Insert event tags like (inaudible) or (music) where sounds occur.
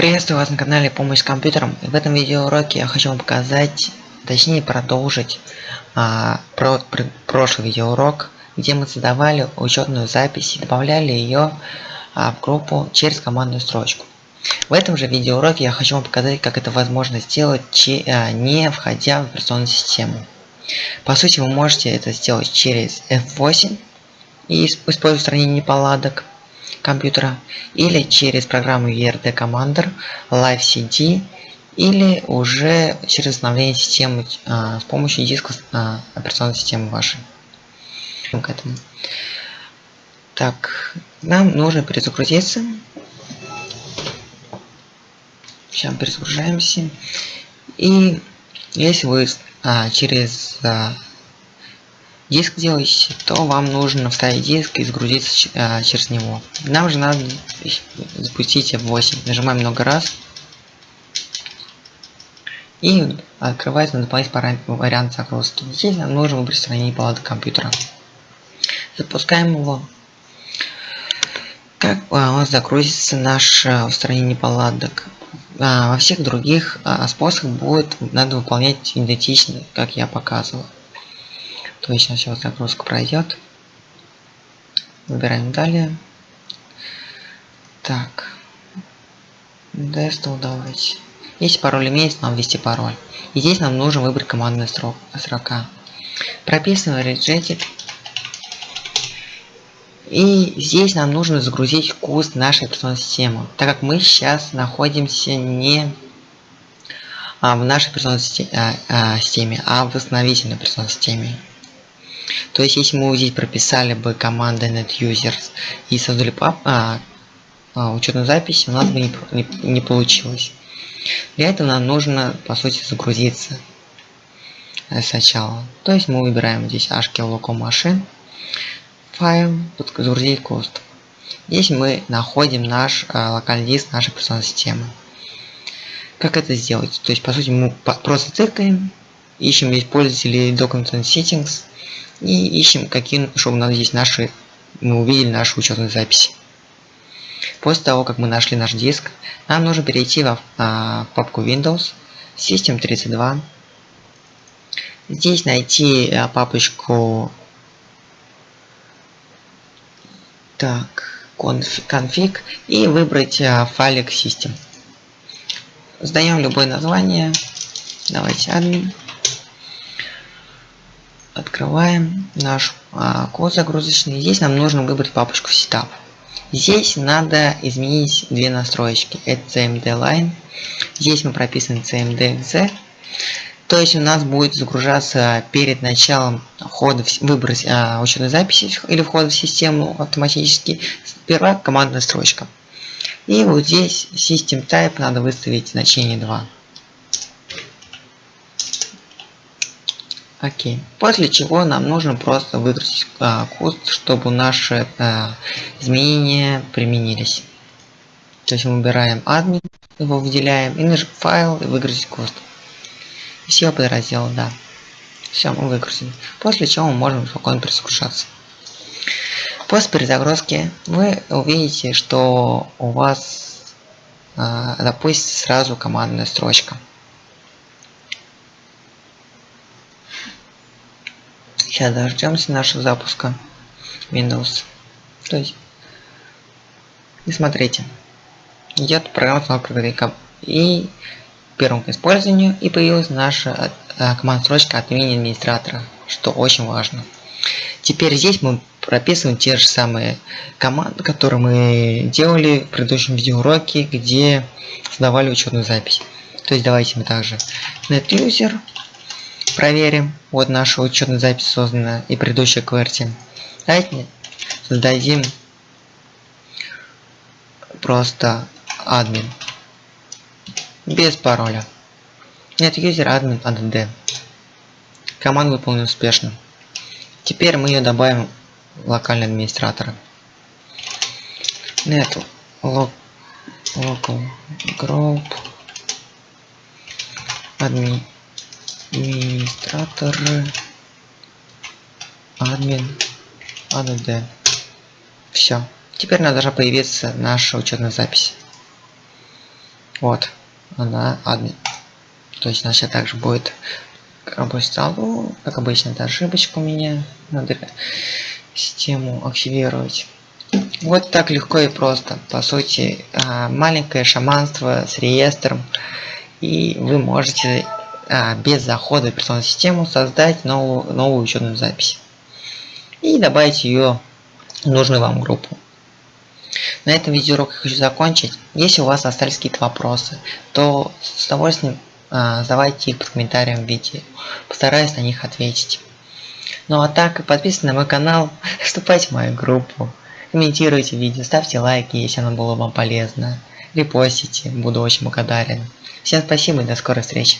Приветствую вас на канале Помощь с компьютером. в этом видеоуроке я хочу вам показать, точнее продолжить а, про, про, прошлый видеоурок, где мы создавали учетную запись и добавляли ее а, в группу через командную строчку. В этом же видеоуроке я хочу вам показать, как это возможно сделать, че, а, не входя в операционную систему. По сути, вы можете это сделать через F8 и используя устранение неполадок компьютера или через программу ERD Commander, Live CD или уже через обновление системы а, с помощью диска а, операционной системы вашей. К этому. Так, нам нужно перезагрузиться. Сейчас перезагружаемся. И если вы а, через а, диск делаете, то вам нужно вставить диск и загрузиться а, через него. Нам же надо запустить F8. Нажимаем много раз. И открывается дополнительный вариант загрузки. Здесь нам нужно выбрать страницу палаты компьютера. Запускаем его. Как а, у нас загрузится наше устранение неполадок. А, во всех других а, способах будет надо выполнять идентично, как я показывал. То есть сейчас загрузка пройдет. Выбираем далее. Так. Дестал давайте. Если пароль имеется, нам ввести пароль. И здесь нам нужно выбрать командную строка. Прописываем Regetic. И здесь нам нужно загрузить куст нашей операционной системы, так как мы сейчас находимся не а, в нашей операционной а, а, системе, а в восстановительной операционной системе. То есть, если мы здесь прописали бы команды netusers и создали пап, а, а, учетную запись, у нас бы не, не, не получилось. Для этого нам нужно, по сути, загрузиться э, сначала. То есть мы выбираем здесь hashkill local файл, загрузить кост. Здесь мы находим наш а, локальный диск нашей операционной системы. Как это сделать? То есть, по сути, мы просто цикаем, ищем здесь пользователей document settings, и ищем, какие, чтобы у нас здесь наши, мы увидели нашу учетную запись. После того, как мы нашли наш диск, нам нужно перейти в а, папку Windows, System 32. Здесь найти а, папочку так, config и выбрать а, файлик System. Сдаем любое название. Давайте admin открываем наш а, код загрузочный. Здесь нам нужно выбрать папочку setup. Здесь надо изменить две настроечки. Это cmd line. Здесь мы прописываем cmd.exe. То есть у нас будет загружаться перед началом входа в выбрать а, учетной записи или входа в систему автоматически. Сперва командная строчка. И вот здесь system type надо выставить значение 2. Окей. После чего нам нужно просто выгрузить а, куст, чтобы наши а, изменения применились. То есть мы выбираем админ, его выделяем, и нажимаем файл и выгрузить куст. Все подразделы, да. Все, мы выгрузили. После чего мы можем спокойно перезагружаться. После перезагрузки вы увидите, что у вас а, допустим сразу командная строчка. Сейчас дождемся нашего запуска Windows. То есть, и смотрите, идет программа установка и первым к использованию и появилась наша командная строчка от имени администратора, что очень важно. Теперь здесь мы прописываем те же самые команды, которые мы делали в предыдущем видеоуроке, где создавали учетную запись. То есть давайте мы также netuser проверим. Вот наша учетная запись создана и предыдущая QWERTY. Давайте создадим просто админ. Без пароля. Нет, юзер админ add. Команда выполнена успешно. Теперь мы ее добавим в локальный администратор. Нет, local group admin администратор админ add все теперь у нас должна появиться наша учетная запись Вот, она админ. То есть она сейчас также будет рабочий стол, как обычно, это ошибочка у меня. Надо систему активировать. Вот так легко и просто. По сути, а, маленькое шаманство с реестром. И вы можете а, без захода в операционную систему создать новую, новую учетную запись. И добавить ее в нужную вам группу. На этом видеоурок я хочу закончить. Если у вас остались какие-то вопросы, то с удовольствием а, задавайте их под комментарием в видео. Постараюсь на них ответить. Ну а так, подписывайтесь на мой канал, (laughs) вступайте в мою группу, комментируйте видео, ставьте лайки, если оно было вам полезно, репостите, буду очень благодарен. Всем спасибо и до скорой встречи.